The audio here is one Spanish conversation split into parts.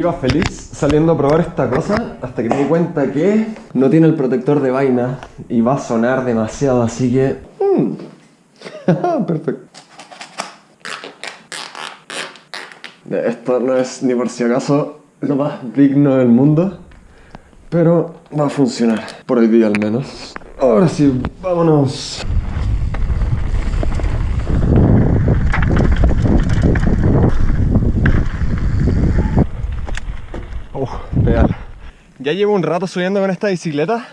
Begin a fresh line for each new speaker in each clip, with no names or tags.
Iba feliz saliendo a probar esta cosa hasta que me di cuenta que no tiene el protector de vaina y va a sonar demasiado, así que... mm. Perfecto. Esto no es ni por si acaso lo más digno del mundo, pero va a funcionar, por hoy día al menos. Ahora sí, vámonos. Oh, pedal. Ya llevo un rato subiendo con esta bicicleta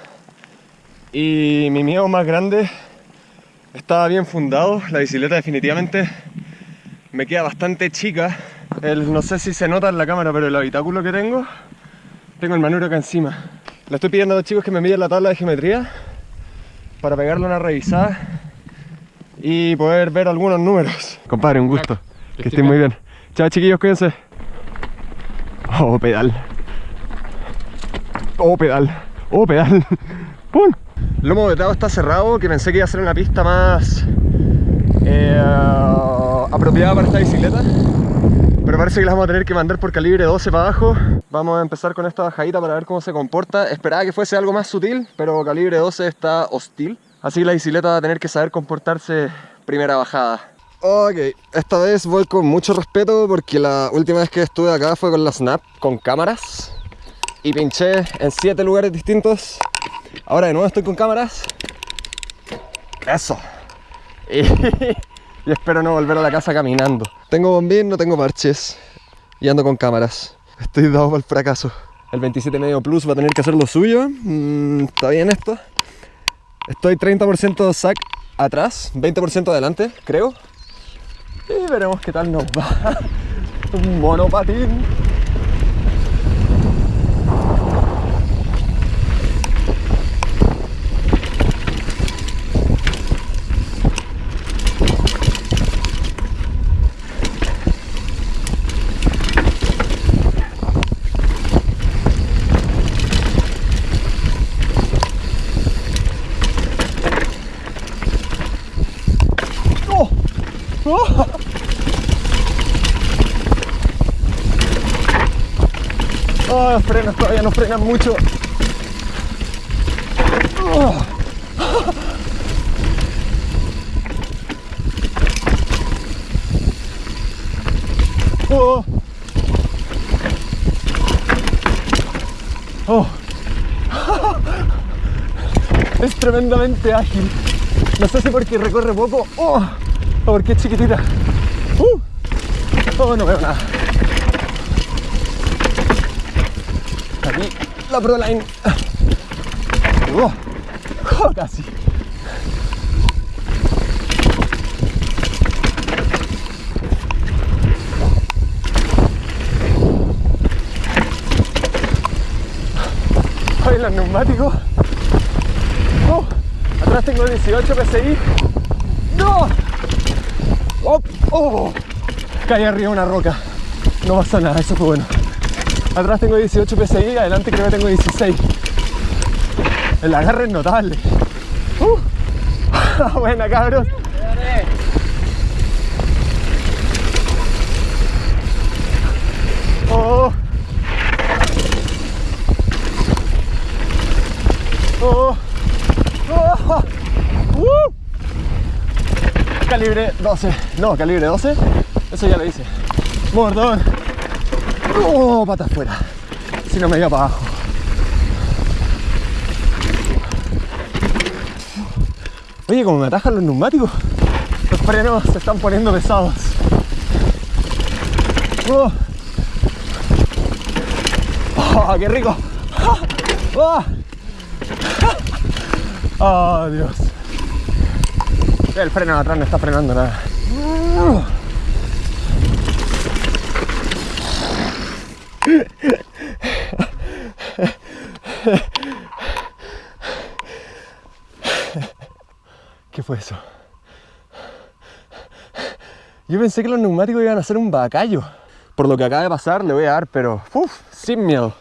y mi miedo más grande estaba bien fundado. La bicicleta definitivamente me queda bastante chica. El, no sé si se nota en la cámara, pero el habitáculo que tengo, tengo el manubrio acá encima. Le estoy pidiendo a los chicos que me miden la tabla de geometría para pegarle una revisada y poder ver algunos números. Compadre, un gusto. Que estén muy bien. Chao chiquillos, cuídense. Oh, pedal. Oh, pedal. Oh, pedal. ¡Pum! Lomo vetado está cerrado, que pensé que iba a ser una pista más eh, apropiada para esta bicicleta. Pero parece que la vamos a tener que mandar por calibre 12 para abajo. Vamos a empezar con esta bajadita para ver cómo se comporta. Esperaba que fuese algo más sutil, pero calibre 12 está hostil. Así que la bicicleta va a tener que saber comportarse primera bajada. Ok, esta vez voy con mucho respeto porque la última vez que estuve acá fue con la Snap, con cámaras. Y pinché en 7 lugares distintos. Ahora de nuevo estoy con cámaras. Eso. Y, y espero no volver a la casa caminando. Tengo bombín, no tengo parches. Y ando con cámaras. Estoy dado para el fracaso. El 27 medio Plus va a tener que hacer lo suyo. Mm, Está bien esto. Estoy 30% sac atrás, 20% adelante, creo. Y veremos qué tal nos va. Un monopatín. Oh, los frenos todavía no frenan mucho. Oh. Oh. Oh. Es tremendamente ágil. No sé si porque recorre poco oh, o porque es chiquitita. Uh. Oh, no veo nada. Aquí la Proline. Oh, oh, casi. Hoy los neumáticos. Oh, atrás tengo 18 PSI. ¡No! Oh, oh. Caí arriba una roca. No pasa nada, eso fue bueno. Atrás tengo 18 PSI, adelante creo que tengo 16. El agarre es notable. Uh. Buena, cabros. Oh. Oh. Oh. Uh. Calibre 12. No, calibre 12. Eso ya lo hice. Mordón. Oh, pata afuera. Si no me iba para abajo. Oye, como me atajan los neumáticos, los frenos se están poniendo pesados. Oh, Oh, qué rico. Oh. Oh, Dios. El freno atrás no está frenando nada. ¿Qué fue eso? Yo pensé que los neumáticos iban a ser un bacallo. Por lo que acaba de pasar, le voy a dar, pero uf, sin miedo.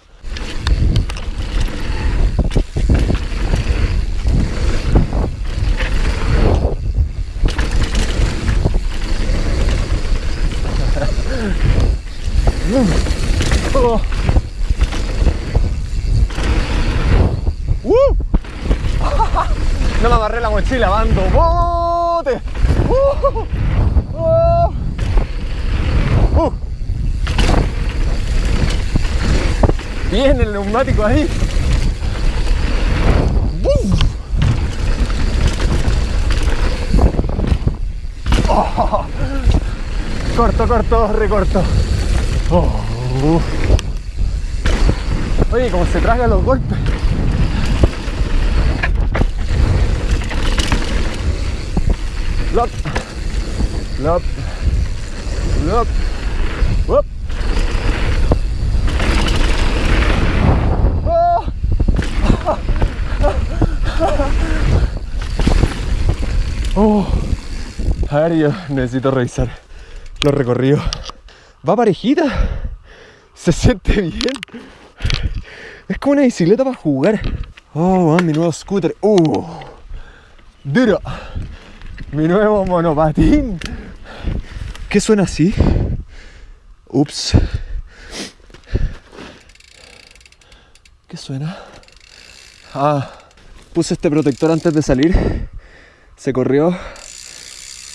No me agarré la mochila, bando. ¡Bote! ¡Uh! Bien el neumático ahí. Corto, corto, recorto. Oh. Oye, como se tragan los golpes. Lop. Lop. Lop. Lop. Oh. Oh. A ver, necesito revisar los recorridos. Va parejita. Se siente bien. Es como una bicicleta para jugar. Oh, mi nuevo scooter. Uh. Duro. Mi nuevo monopatín. ¿Qué suena así? Ups. ¿Qué suena? Ah, puse este protector antes de salir. Se corrió.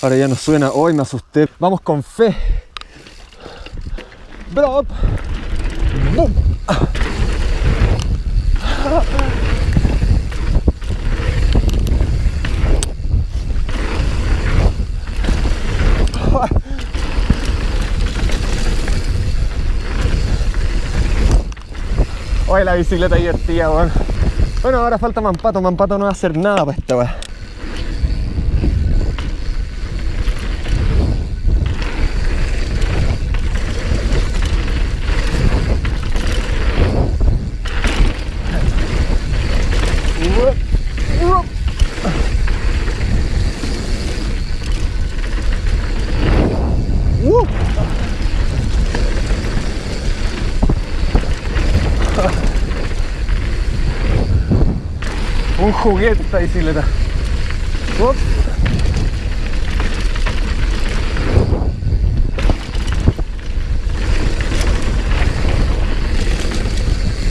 Ahora ya no suena. Hoy me asusté. Vamos con fe. Drop. Boom. Oye, la bicicleta divertida, weón. Bueno, ahora falta Mampato. Mampato no va a hacer nada para esta weá. Uh. Un juguete esta bicicleta. Up.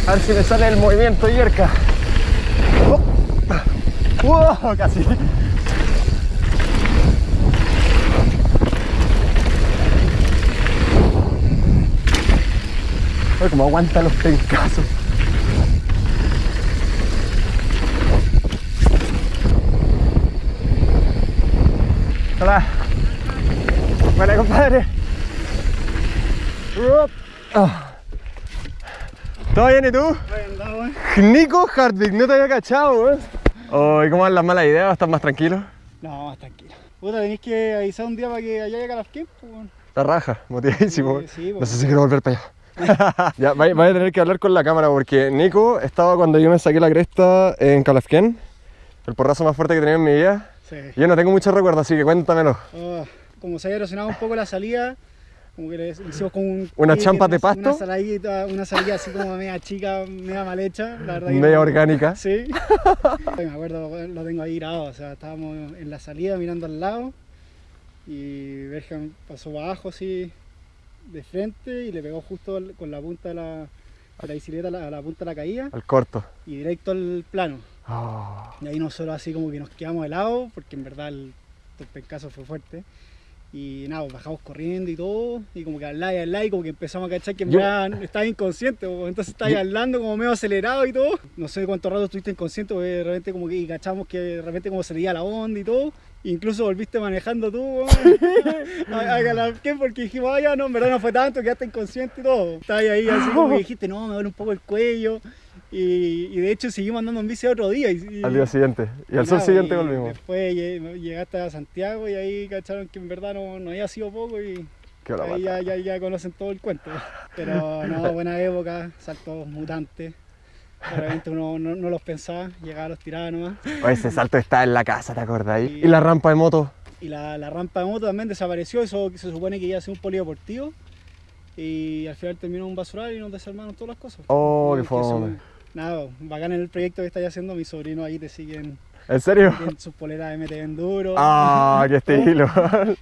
A ver si me sale el movimiento yerca. Oh. Casi. Oye, como aguanta los pencazos. Hola. Hola, compadre. Ah. ¿Todo bien y tú? Nico Hartwig, no te había cachado, weón. Oh, ¿y cómo van las malas ideas? ¿O ¿Estás más tranquilo?
No, más tranquilo. Puta, tenéis que avisar un día para que allá llegue a las weón.
La raja, motivadísimo.
Sí, sí,
no sé si quiero volver para allá. ya, vais vais a tener que hablar con la cámara porque Nico estaba cuando yo me saqué la cresta en Calafquén, el porrazo más fuerte que tenido en mi vida.
Sí.
Yo no tengo mucho recuerdo, así que cuéntamelo.
Oh, como se había erosionado un poco la salida, como que le hicimos como un...
¿Unas
pique,
champas de
una-
pasto?
Una saladita, una salida así como media chica, media mal hecha, la verdad.
Media
no-
orgánica.
Sí. me acuerdo, lo tengo ahí grabado, o sea, estábamos en la salida mirando al lado y Bergen pasó abajo así de frente y le pegó justo al- con la punta de la, de la bicicleta a la, a la punta de la caída
Al corto.
y directo al plano.
Oh.
Y ahí nosotros así como que nos quedamos helados, porque en verdad el, el pencazo fue fuerte. Y nada, pues bajamos corriendo y todo, y como que lado y al lado, y como que empezamos a cachar que en verdad estaba inconsciente, pues, entonces estaba hablando como medio acelerado y todo. No sé cuánto rato estuviste inconsciente, porque de repente como que y cachamos que de repente como se leía la onda y todo. Incluso volviste manejando tú, a, Calafquén, porque dijimos, ah, ya no, en verdad no fue tanto, quedaste inconsciente y todo. Estabas ahí así como que dijiste, no, me duele un poco el cuello. Y, y de hecho seguimos andando en bici otro día. Y, y-
Al día siguiente. Y al sol siguiente volvimos.
Después lle- llegaste a Santiago y ahí cacharon que en verdad no, no había sido poco y ahí ya, ya, ya conocen todo el cuento. Pero no, buena época, saltos mutantes. Realmente uno no, no los pensaba, llegaba, los tiraba nomás.
Oye, ese salto está en la casa, ¿te acordáis? Y la rampa de moto.
Y la, la rampa de moto también desapareció, eso se supone que iba a ser un polideportivo. Y al final terminó un basural y nos desarmaron todas las cosas.
Oh, qué fome.
Nada, bacán en el proyecto que estáis haciendo, mis sobrinos ahí te siguen
¿En serio?
Tienen sus poleras MT Enduro.
Ah, qué estilo.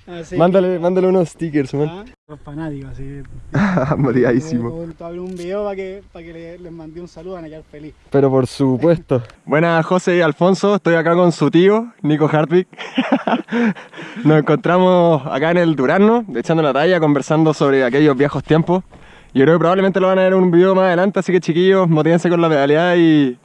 Así
mándale, mándale unos stickers, man.
Ah, Los fanáticos, así.
Motivadísimo.
Abrir un video para que, para que le- les mandé un saludo, van a quedar feliz.
Pero por supuesto. Buenas, José y Alfonso. Estoy acá con su tío, Nico Hartwig. Nos encontramos acá en el Durano, echando la talla, conversando sobre aquellos viejos tiempos. Yo creo que probablemente lo van a ver en un video más adelante, así que chiquillos, motívense con la pedalidad y,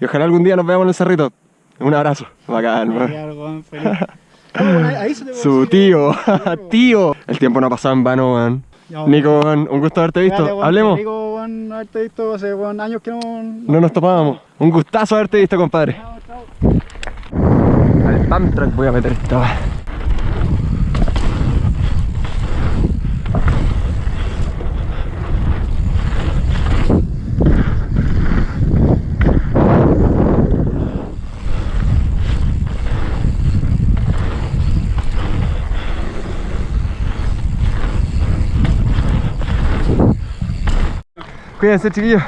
y ojalá algún día nos veamos en el cerrito. Un abrazo. Bacán, man.
Ah, puede
Su tío, tío. El tiempo no ha pasado en vano, man.
Weón.
Nico, man, un gusto haberte visto. Hablemos.
Rico, weón, haberte visto hace años que no.
No nos topábamos. Un gustazo haberte visto, compadre.
Chao, chao.
Al pump track voy a meter esta. Cuídense, chiquillos.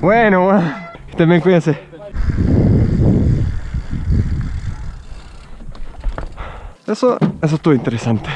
Bueno, estén bien, cuídense. Eso, eso estuvo interesante.